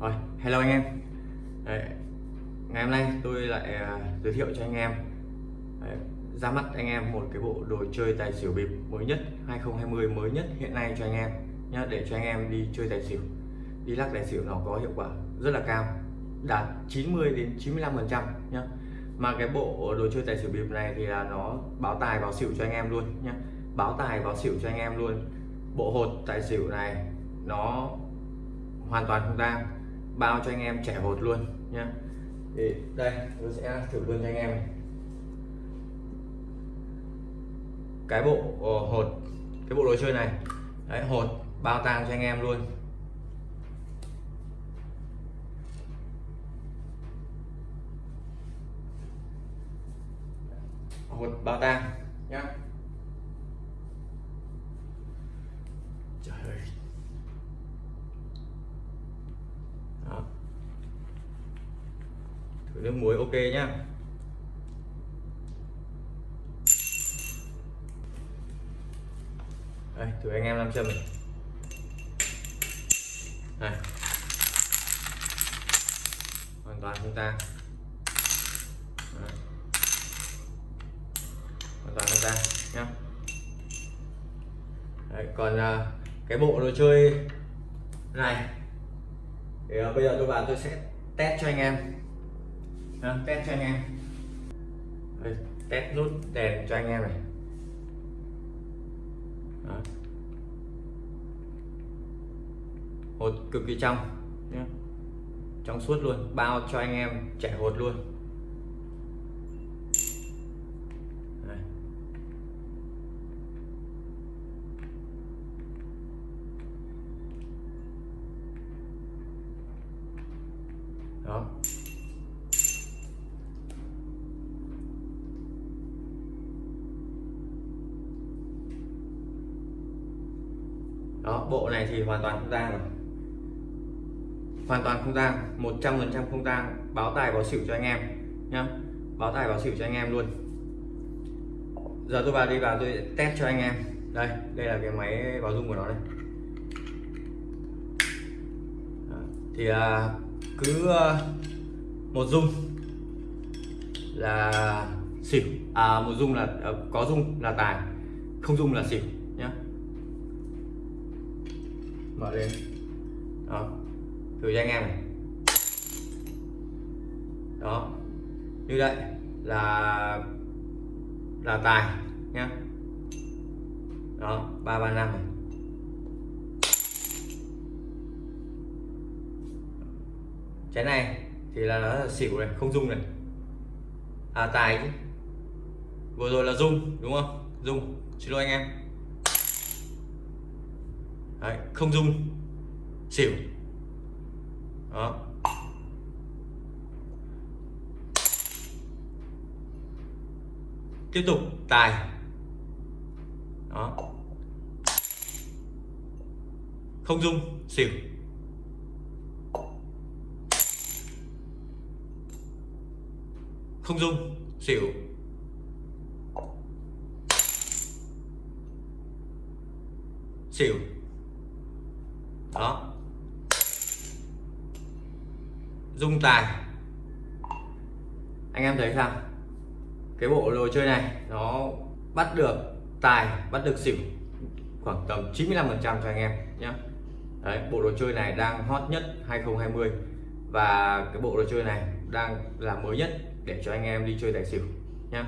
Rồi, hello anh em. Đấy, Ngày hôm nay tôi lại uh, giới thiệu cho anh em. Đấy, ra mắt anh em một cái bộ đồ chơi tài xỉu bịp mới nhất 2020 mới nhất hiện nay cho anh em nhá để cho anh em đi chơi tài xỉu. Đi lắc tài xỉu nó có hiệu quả rất là cao đạt 90 đến 95 phần trăm nhá. Mà cái bộ đồ chơi tài xỉu bịp này thì là nó báo tài báo xỉu cho anh em luôn nhá. Báo tài báo xỉu cho anh em luôn. Bộ hột tài xỉu này nó hoàn toàn không tang bao cho anh em trẻ hột luôn nhé thì đây, tôi sẽ thử luôn cho anh em. Cái bộ ờ, hột, cái bộ đồ chơi này. Đấy, hột, bao tang cho anh em luôn. Hột, bao tang, nhá trời ơi Đó. thử nước muối ok nhá. Đây thử anh em làm châm này. Đây. Hoàn toàn không ta, Đấy. hoàn toàn không ta, nhá. Đấy, còn à, cái bộ đồ chơi này thì à, bây giờ tôi vào tôi sẽ test cho anh em. Đó, test cho anh em. Đây, test nút đèn cho anh em này. Đó. hột cực kỳ trong. Nhé trong suốt luôn bao cho anh em chạy hột luôn. Đây. đó đó bộ này thì hoàn toàn không tang rồi. Hoàn toàn không tang 100 phần trăm không tang. Báo tài báo xỉu cho anh em nhá. Báo tài báo xỉu cho anh em luôn. Giờ tôi vào đi vào tôi test cho anh em. Đây đây là cái máy báo dung của nó đây. Thì à, cứ à, một dung là xỉu. À một dung là à, có dung là tài không dung là xỉu mở lên đó. Thử cho anh em này. Đó. Như vậy là là tài nhá. Đó, ba ba, năm này. Cái này thì là nó là xỉu này, không dung này. À tài chứ. Vừa rồi là dung, đúng không? Dung. Xin lỗi anh em. Đấy, không dung xỉu. Đó. Tiếp tục tài. Đó. Không dung xỉu. Không dung xỉu. Xỉu đó. Dung tài. Anh em thấy sao? Cái bộ đồ chơi này nó bắt được tài bắt được xỉu khoảng tầm 95 phần trăm cho anh em nhé Đấy, bộ đồ chơi này đang hot nhất 2020 và cái bộ đồ chơi này đang là mới nhất để cho anh em đi chơi tài xỉu nhé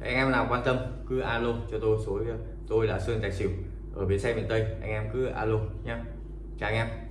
anh em nào quan tâm cứ alo cho tôi số tôi là Sơn Tài Xỉu ở bến xe miền Tây anh em cứ alo nhé chào anh em.